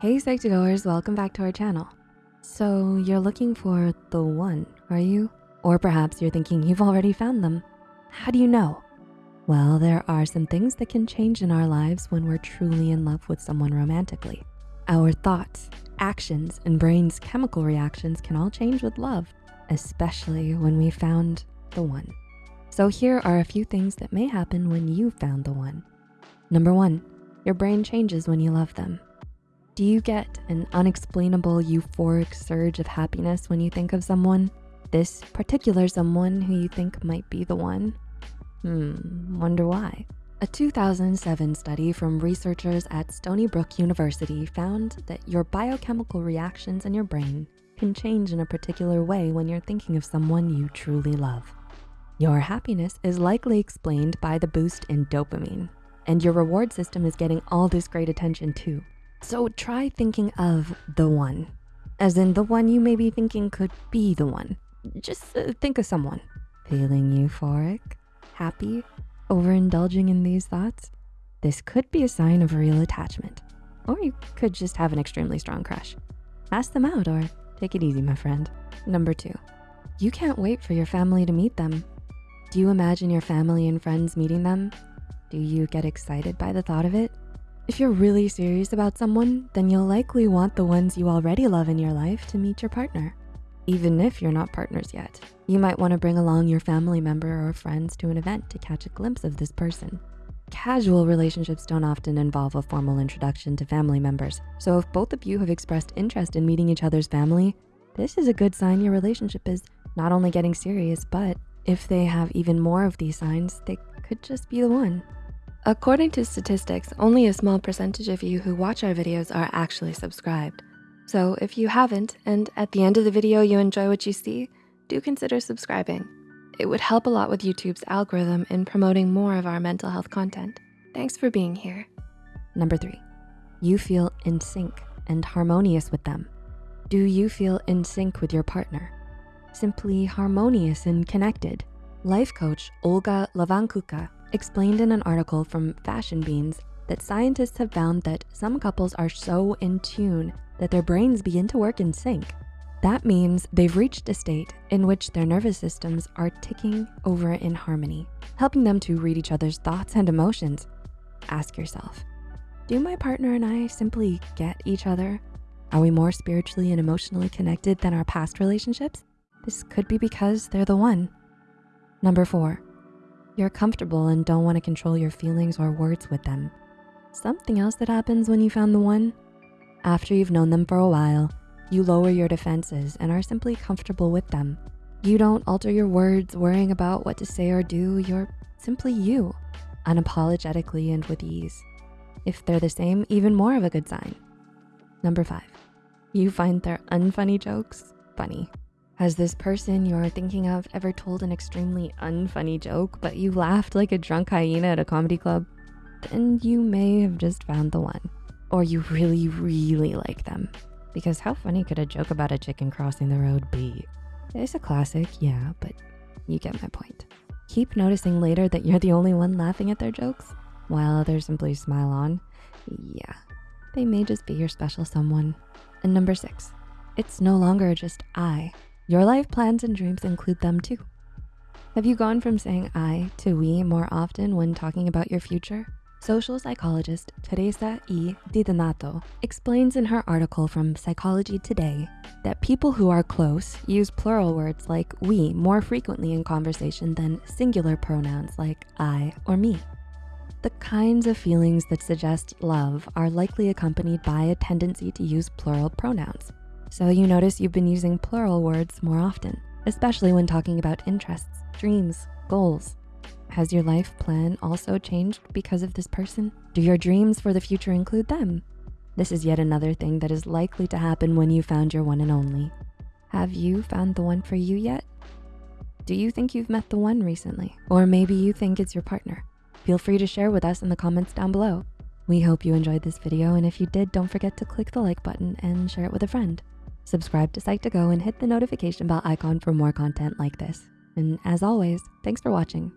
Hey Psych2Goers, welcome back to our channel. So you're looking for the one, are you? Or perhaps you're thinking you've already found them. How do you know? Well, there are some things that can change in our lives when we're truly in love with someone romantically. Our thoughts, actions, and brain's chemical reactions can all change with love, especially when we found the one. So here are a few things that may happen when you found the one. Number one, your brain changes when you love them. Do you get an unexplainable euphoric surge of happiness when you think of someone? This particular someone who you think might be the one? Hmm, wonder why. A 2007 study from researchers at Stony Brook University found that your biochemical reactions in your brain can change in a particular way when you're thinking of someone you truly love. Your happiness is likely explained by the boost in dopamine, and your reward system is getting all this great attention too. So try thinking of the one, as in the one you may be thinking could be the one. Just uh, think of someone. Feeling euphoric, happy, overindulging in these thoughts? This could be a sign of real attachment. Or you could just have an extremely strong crush. Ask them out or take it easy, my friend. Number two, you can't wait for your family to meet them. Do you imagine your family and friends meeting them? Do you get excited by the thought of it? If you're really serious about someone, then you'll likely want the ones you already love in your life to meet your partner. Even if you're not partners yet, you might wanna bring along your family member or friends to an event to catch a glimpse of this person. Casual relationships don't often involve a formal introduction to family members. So if both of you have expressed interest in meeting each other's family, this is a good sign your relationship is not only getting serious, but if they have even more of these signs, they could just be the one. According to statistics, only a small percentage of you who watch our videos are actually subscribed. So if you haven't, and at the end of the video you enjoy what you see, do consider subscribing. It would help a lot with YouTube's algorithm in promoting more of our mental health content. Thanks for being here. Number three, you feel in sync and harmonious with them. Do you feel in sync with your partner? Simply harmonious and connected. Life coach Olga Levancuka explained in an article from Fashion Beans that scientists have found that some couples are so in tune that their brains begin to work in sync. That means they've reached a state in which their nervous systems are ticking over in harmony, helping them to read each other's thoughts and emotions. Ask yourself, do my partner and I simply get each other? Are we more spiritually and emotionally connected than our past relationships? This could be because they're the one. Number four, you're comfortable and don't wanna control your feelings or words with them. Something else that happens when you found the one? After you've known them for a while, you lower your defenses and are simply comfortable with them. You don't alter your words worrying about what to say or do. You're simply you, unapologetically and with ease. If they're the same, even more of a good sign. Number five, you find their unfunny jokes funny. Has this person you're thinking of ever told an extremely unfunny joke, but you laughed like a drunk hyena at a comedy club? Then you may have just found the one. Or you really, really like them. Because how funny could a joke about a chicken crossing the road be? It's a classic, yeah, but you get my point. Keep noticing later that you're the only one laughing at their jokes, while others simply smile on. Yeah, they may just be your special someone. And number six, it's no longer just I. Your life plans and dreams include them too. Have you gone from saying I to we more often when talking about your future? Social psychologist Theresa E. DiDonato explains in her article from Psychology Today that people who are close use plural words like we more frequently in conversation than singular pronouns like I or me. The kinds of feelings that suggest love are likely accompanied by a tendency to use plural pronouns. So you notice you've been using plural words more often, especially when talking about interests, dreams, goals. Has your life plan also changed because of this person? Do your dreams for the future include them? This is yet another thing that is likely to happen when you found your one and only. Have you found the one for you yet? Do you think you've met the one recently? Or maybe you think it's your partner? Feel free to share with us in the comments down below. We hope you enjoyed this video, and if you did, don't forget to click the like button and share it with a friend. Subscribe to Psych2Go and hit the notification bell icon for more content like this. And as always, thanks for watching.